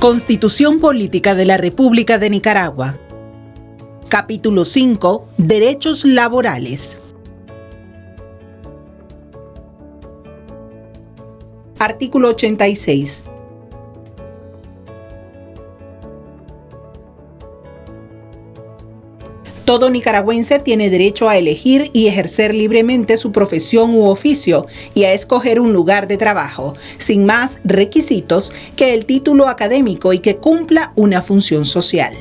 Constitución Política de la República de Nicaragua. Capítulo 5. Derechos laborales. Artículo 86. Todo nicaragüense tiene derecho a elegir y ejercer libremente su profesión u oficio y a escoger un lugar de trabajo, sin más requisitos que el título académico y que cumpla una función social.